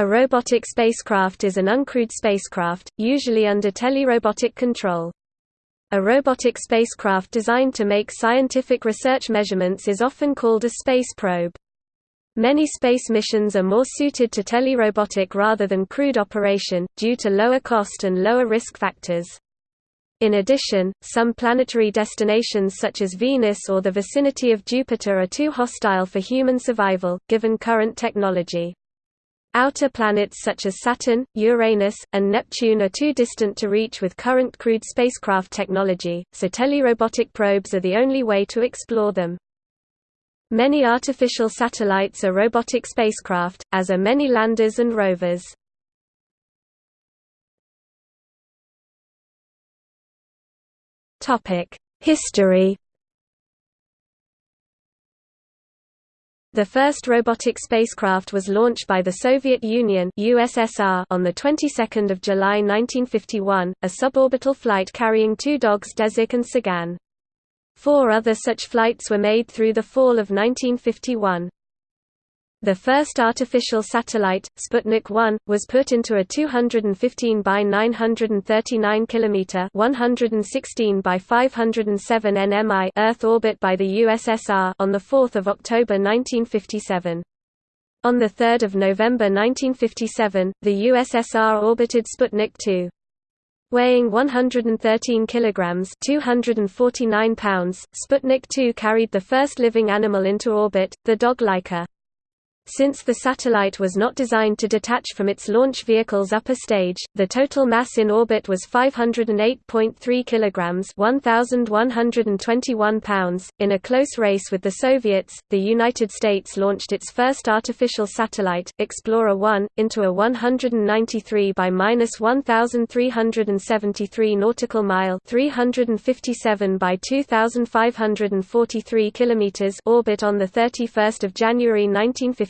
A robotic spacecraft is an uncrewed spacecraft, usually under telerobotic control. A robotic spacecraft designed to make scientific research measurements is often called a space probe. Many space missions are more suited to telerobotic rather than crewed operation, due to lower cost and lower risk factors. In addition, some planetary destinations such as Venus or the vicinity of Jupiter are too hostile for human survival, given current technology. Outer planets such as Saturn, Uranus, and Neptune are too distant to reach with current crewed spacecraft technology, so telerobotic probes are the only way to explore them. Many artificial satellites are robotic spacecraft, as are many landers and rovers. History The first robotic spacecraft was launched by the Soviet Union (USSR) on the 22nd of July 1951, a suborbital flight carrying two dogs Desik and Tsagan. Four other such flights were made through the fall of 1951. The first artificial satellite, Sputnik 1, was put into a 215 by 939 km (116 by 507 nmi) Earth orbit by the USSR on the 4th of October 1957. On 3 November 1957, the USSR orbited Sputnik 2. Weighing 113 kilograms (249 pounds), Sputnik 2 carried the first living animal into orbit, the dog Laika. Since the satellite was not designed to detach from its launch vehicle's upper stage, the total mass in orbit was 508.3 kilograms (1121 pounds). In a close race with the Soviets, the United States launched its first artificial satellite, Explorer 1, into a 193 by 1373 nautical mile (357 by 2543 kilometers) orbit on the 31st of January 1950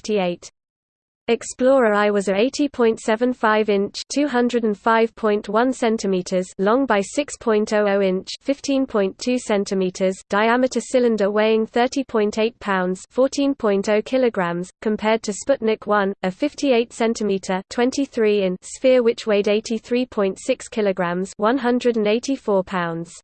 Explorer I was a 80.75-inch (205.1 centimeters) long by 6.00-inch (15.2 centimeters) diameter cylinder weighing 30.8 pounds (14.0 kilograms), compared to Sputnik 1, a 58 centimeter (23 in) sphere which weighed 83.6 kilograms (184 pounds).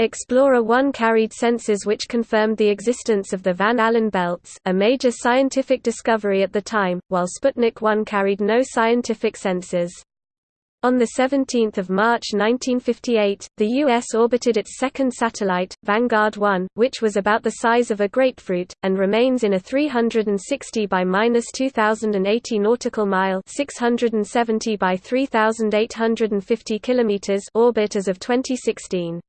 Explorer 1 carried sensors which confirmed the existence of the Van Allen belts, a major scientific discovery at the time, while Sputnik 1 carried no scientific sensors. On 17 March 1958, the U.S. orbited its second satellite, Vanguard 1, which was about the size of a grapefruit, and remains in a 360 by 2080 nautical mile 670 by 3850 km orbit as of 2016.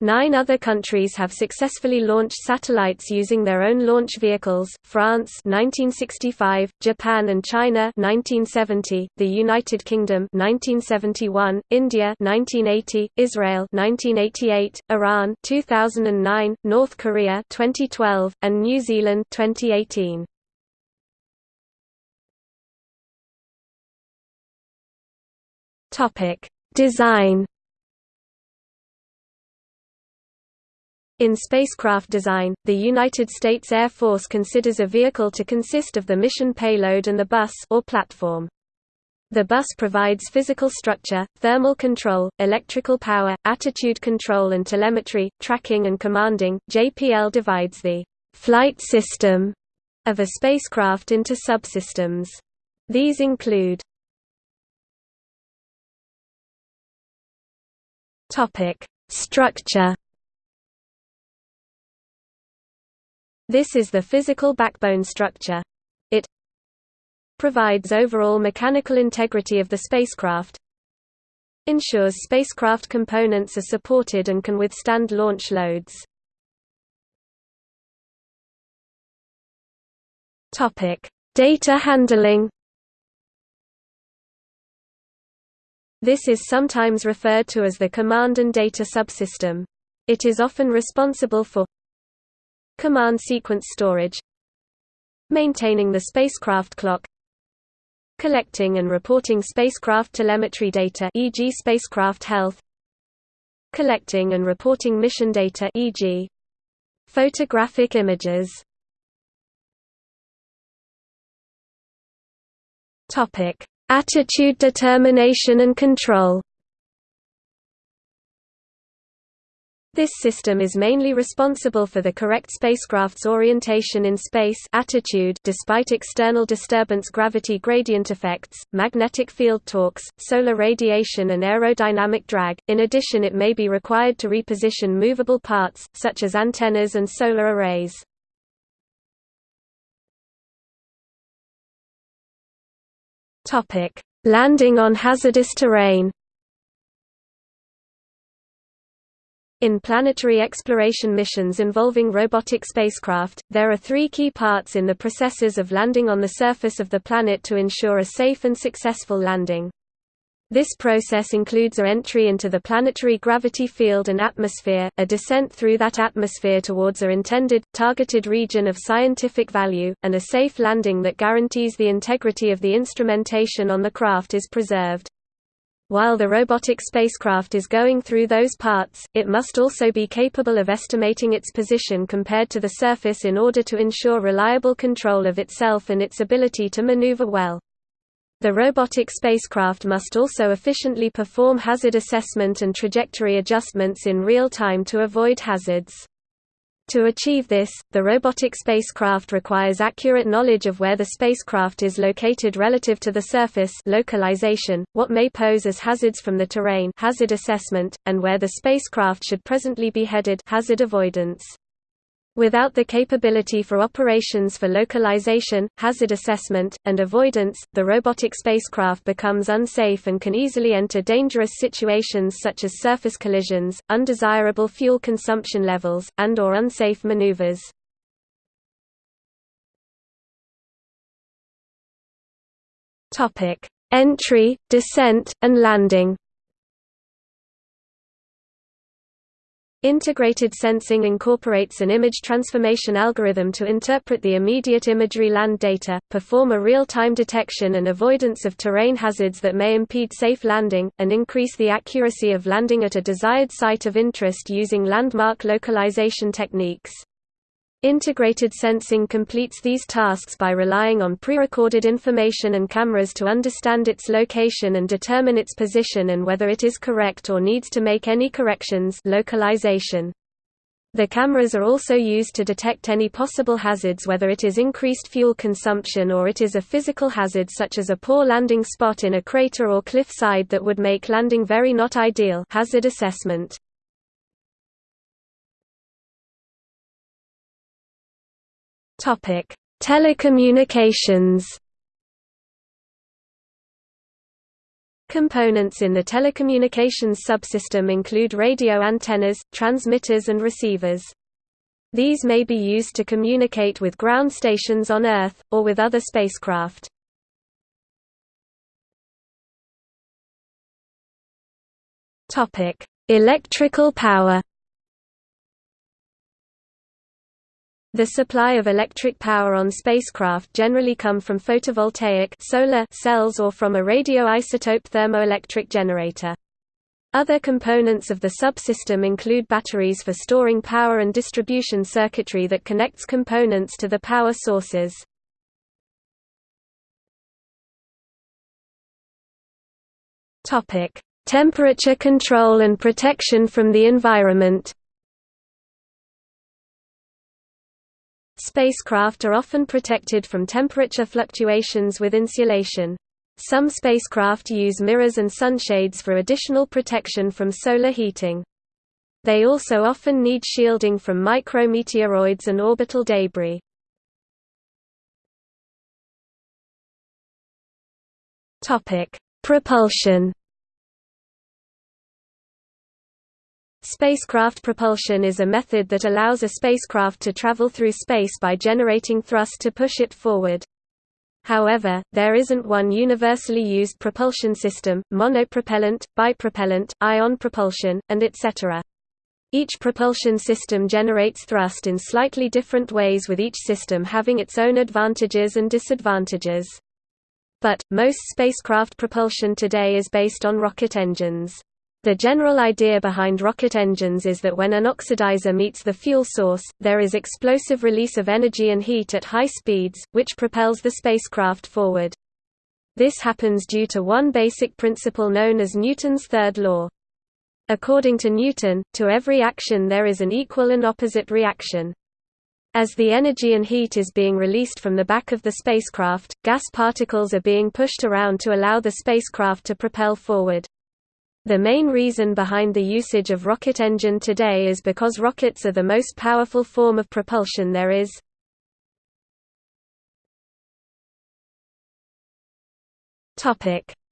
Nine other countries have successfully launched satellites using their own launch vehicles, France 1965, Japan and China 1970, the United Kingdom 1971, India 1980, Israel 1988, Iran 2009, North Korea 2012, and New Zealand 2018. Design In spacecraft design, the United States Air Force considers a vehicle to consist of the mission payload and the bus or platform. The bus provides physical structure, thermal control, electrical power, attitude control and telemetry, tracking and commanding. JPL divides the flight system of a spacecraft into subsystems. These include Topic: Structure This is the physical backbone structure. It provides overall mechanical integrity of the spacecraft, ensures spacecraft components are supported and can withstand launch loads. Data handling. This is sometimes referred to as the command and data subsystem. It is often responsible for Command sequence storage Maintaining the spacecraft clock Collecting and reporting spacecraft telemetry data e.g. spacecraft health Collecting and reporting mission data e.g. photographic images topic Attitude determination and control This system is mainly responsible for the correct spacecraft's orientation in space attitude despite external disturbance gravity gradient effects, magnetic field torques, solar radiation and aerodynamic drag. In addition it may be required to reposition movable parts, such as antennas and solar arrays. Landing on hazardous terrain In planetary exploration missions involving robotic spacecraft, there are three key parts in the processes of landing on the surface of the planet to ensure a safe and successful landing. This process includes a entry into the planetary gravity field and atmosphere, a descent through that atmosphere towards a intended, targeted region of scientific value, and a safe landing that guarantees the integrity of the instrumentation on the craft is preserved. While the robotic spacecraft is going through those parts, it must also be capable of estimating its position compared to the surface in order to ensure reliable control of itself and its ability to maneuver well. The robotic spacecraft must also efficiently perform hazard assessment and trajectory adjustments in real time to avoid hazards. To achieve this, the robotic spacecraft requires accurate knowledge of where the spacecraft is located relative to the surface localization, what may pose as hazards from the terrain hazard assessment, and where the spacecraft should presently be headed hazard avoidance. Without the capability for operations for localization, hazard assessment, and avoidance, the robotic spacecraft becomes unsafe and can easily enter dangerous situations such as surface collisions, undesirable fuel consumption levels, and or unsafe maneuvers. Entry, descent, and landing Integrated sensing incorporates an image transformation algorithm to interpret the immediate imagery land data, perform a real-time detection and avoidance of terrain hazards that may impede safe landing, and increase the accuracy of landing at a desired site of interest using landmark localization techniques. Integrated sensing completes these tasks by relying on pre-recorded information and cameras to understand its location and determine its position and whether it is correct or needs to make any corrections localization. The cameras are also used to detect any possible hazards whether it is increased fuel consumption or it is a physical hazard such as a poor landing spot in a crater or cliff side that would make landing very not ideal hazard assessment. Topic: Telecommunications. Components in the telecommunications subsystem include radio antennas, transmitters and receivers. These may be used to communicate with ground stations on Earth, or with other spacecraft. Electrical power The supply of electric power on spacecraft generally come from photovoltaic solar cells or from a radioisotope thermoelectric generator. Other components of the subsystem include batteries for storing power and distribution circuitry that connects components to the power sources. Temperature control and protection from the environment Spacecraft are often protected from temperature fluctuations with insulation. Some spacecraft use mirrors and sunshades for additional protection from solar heating. They also often need shielding from micrometeoroids and orbital debris. Propulsion Spacecraft propulsion is a method that allows a spacecraft to travel through space by generating thrust to push it forward. However, there isn't one universally used propulsion system, monopropellant, bipropellant, ion propulsion, and etc. Each propulsion system generates thrust in slightly different ways with each system having its own advantages and disadvantages. But, most spacecraft propulsion today is based on rocket engines. The general idea behind rocket engines is that when an oxidizer meets the fuel source, there is explosive release of energy and heat at high speeds, which propels the spacecraft forward. This happens due to one basic principle known as Newton's third law. According to Newton, to every action there is an equal and opposite reaction. As the energy and heat is being released from the back of the spacecraft, gas particles are being pushed around to allow the spacecraft to propel forward. The main reason behind the usage of rocket engine today is because rockets are the most powerful form of propulsion there is.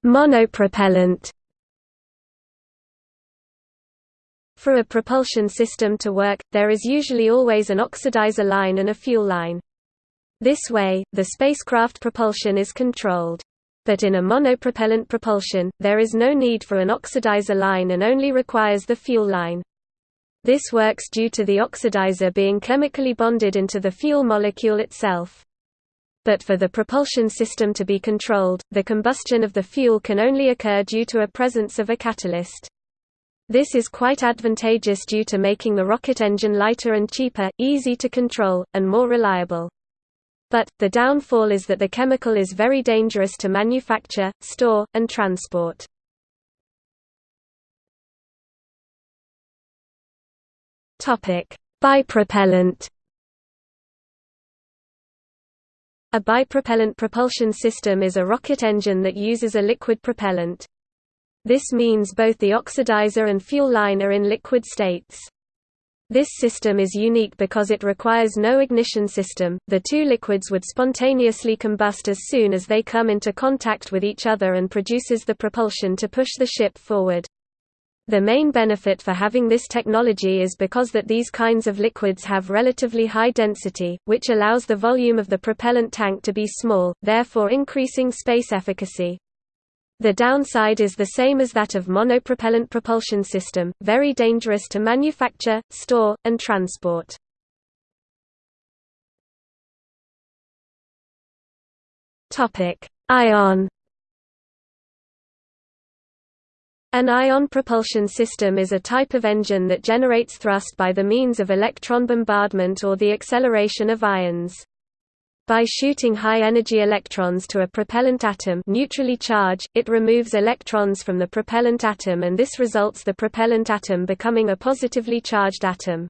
Monopropellant For a propulsion system to work, there is usually always an oxidizer line and a fuel line. This way, the spacecraft propulsion is controlled. But in a monopropellant propulsion, there is no need for an oxidizer line and only requires the fuel line. This works due to the oxidizer being chemically bonded into the fuel molecule itself. But for the propulsion system to be controlled, the combustion of the fuel can only occur due to a presence of a catalyst. This is quite advantageous due to making the rocket engine lighter and cheaper, easy to control, and more reliable. But, the downfall is that the chemical is very dangerous to manufacture, store, and transport. Bipropellant A bipropellant propulsion system is a rocket engine that uses a liquid propellant. This means both the oxidizer and fuel line are in liquid states. This system is unique because it requires no ignition system, the two liquids would spontaneously combust as soon as they come into contact with each other and produces the propulsion to push the ship forward. The main benefit for having this technology is because that these kinds of liquids have relatively high density, which allows the volume of the propellant tank to be small, therefore increasing space efficacy. The downside is the same as that of monopropellant propulsion system, very dangerous to manufacture, store, and transport. Ion An ion propulsion system is a type of engine that generates thrust by the means of electron bombardment or the acceleration of ions. By shooting high-energy electrons to a propellant atom neutrally charged, it removes electrons from the propellant atom and this results the propellant atom becoming a positively charged atom.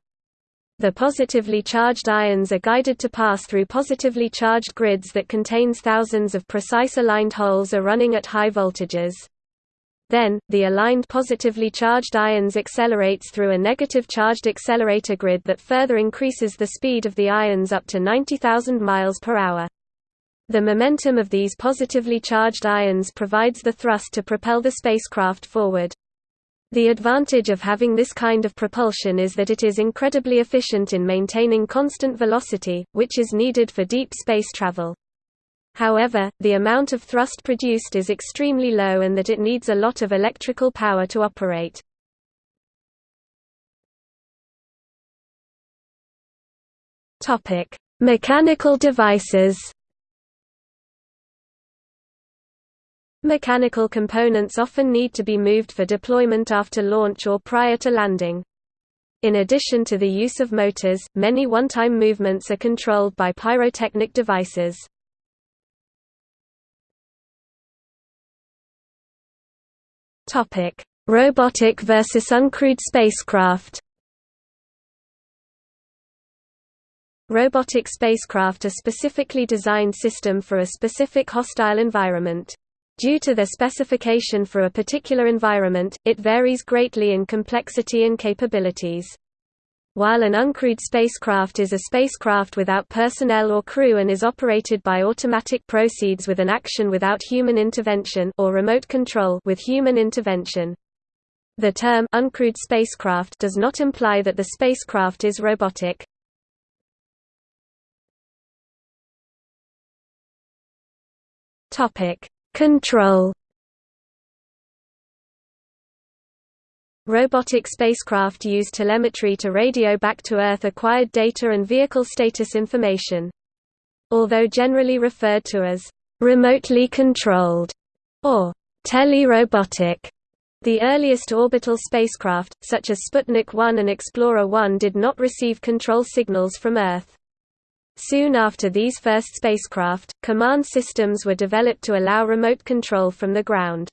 The positively charged ions are guided to pass through positively charged grids that contains thousands of precise aligned holes are running at high voltages. Then, the aligned positively charged ions accelerates through a negative charged accelerator grid that further increases the speed of the ions up to 90,000 miles per hour. The momentum of these positively charged ions provides the thrust to propel the spacecraft forward. The advantage of having this kind of propulsion is that it is incredibly efficient in maintaining constant velocity, which is needed for deep space travel. However, the amount of thrust produced is extremely low and that it needs a lot of electrical power to operate. Mechanical devices Mechanical components often need to be moved for deployment after launch or prior to landing. In addition to the use of motors, many one-time movements are controlled by pyrotechnic devices. Topic: Robotic versus uncrewed spacecraft. Robotic spacecraft are specifically designed system for a specific hostile environment. Due to their specification for a particular environment, it varies greatly in complexity and capabilities. While an uncrewed spacecraft is a spacecraft without personnel or crew and is operated by automatic proceeds with an action without human intervention or remote control with human intervention. The term uncrewed spacecraft does not imply that the spacecraft is robotic. Topic: Control Robotic spacecraft use telemetry to radio back to Earth acquired data and vehicle status information. Although generally referred to as remotely controlled or telerobotic, the earliest orbital spacecraft, such as Sputnik 1 and Explorer 1 did not receive control signals from Earth. Soon after these first spacecraft, command systems were developed to allow remote control from the ground.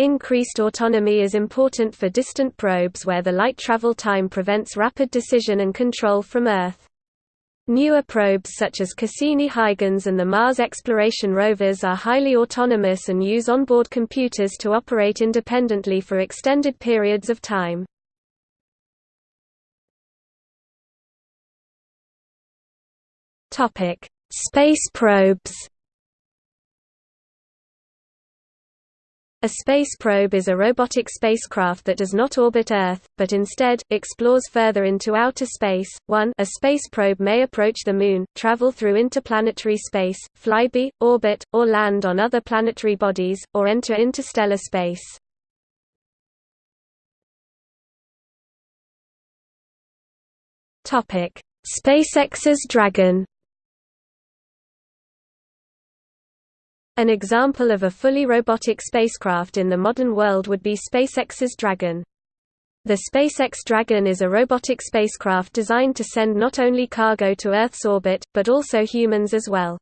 Increased autonomy is important for distant probes where the light travel time prevents rapid decision and control from Earth. Newer probes such as Cassini-Huygens and the Mars exploration rovers are highly autonomous and use onboard computers to operate independently for extended periods of time. Space probes A space probe is a robotic spacecraft that does not orbit Earth, but instead, explores further into outer space. 1 A space probe may approach the Moon, travel through interplanetary space, flyby, orbit, or land on other planetary bodies, or enter interstellar space. SpaceX's Dragon An example of a fully robotic spacecraft in the modern world would be SpaceX's Dragon. The SpaceX Dragon is a robotic spacecraft designed to send not only cargo to Earth's orbit, but also humans as well.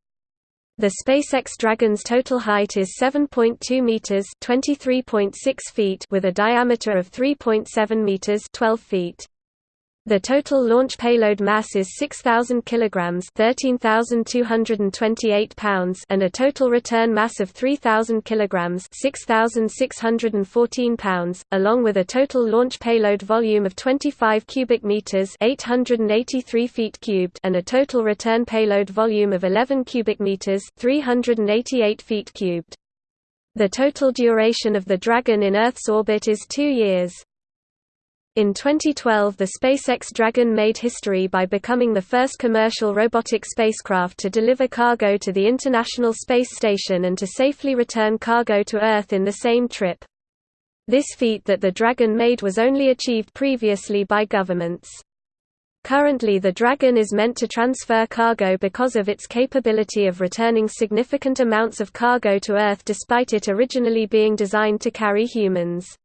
The SpaceX Dragon's total height is 7.2 meters (23.6 feet) with a diameter of 3.7 meters (12 feet). The total launch payload mass is 6,000 kilograms (13,228 pounds) and a total return mass of 3,000 kilograms (6,614 pounds), along with a total launch payload volume of 25 cubic meters (883 feet cubed) and a total return payload volume of 11 cubic meters (388 feet cubed). The total duration of the Dragon in Earth's orbit is 2 years. In 2012 the SpaceX Dragon made history by becoming the first commercial robotic spacecraft to deliver cargo to the International Space Station and to safely return cargo to Earth in the same trip. This feat that the Dragon made was only achieved previously by governments. Currently the Dragon is meant to transfer cargo because of its capability of returning significant amounts of cargo to Earth despite it originally being designed to carry humans.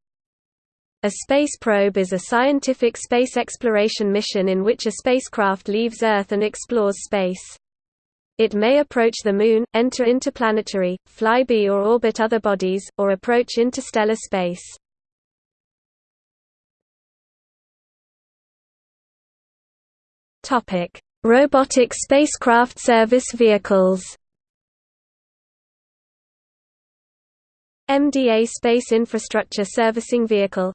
A space probe is a scientific space exploration mission in which a spacecraft leaves Earth and explores space. It may approach the Moon, enter interplanetary, flyby or orbit other bodies, or approach interstellar space. Robotic spacecraft service vehicles MDA Space Infrastructure Servicing Vehicle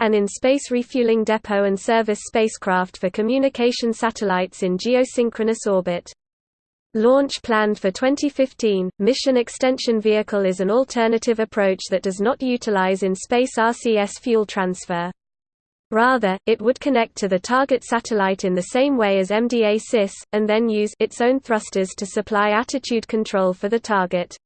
an in-space refueling depot and service spacecraft for communication satellites in geosynchronous orbit. Launch planned for 2015, Mission Extension Vehicle is an alternative approach that does not utilize in-space RCS fuel transfer. Rather, it would connect to the target satellite in the same way as MDA-CIS, and then use its own thrusters to supply attitude control for the target.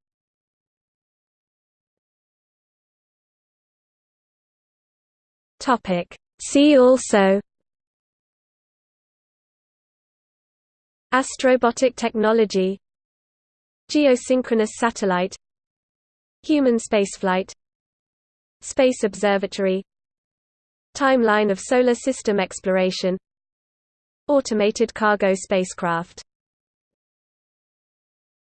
Topic. See also Astrobotic technology Geosynchronous satellite Human spaceflight Space observatory Timeline of Solar System exploration Automated cargo spacecraft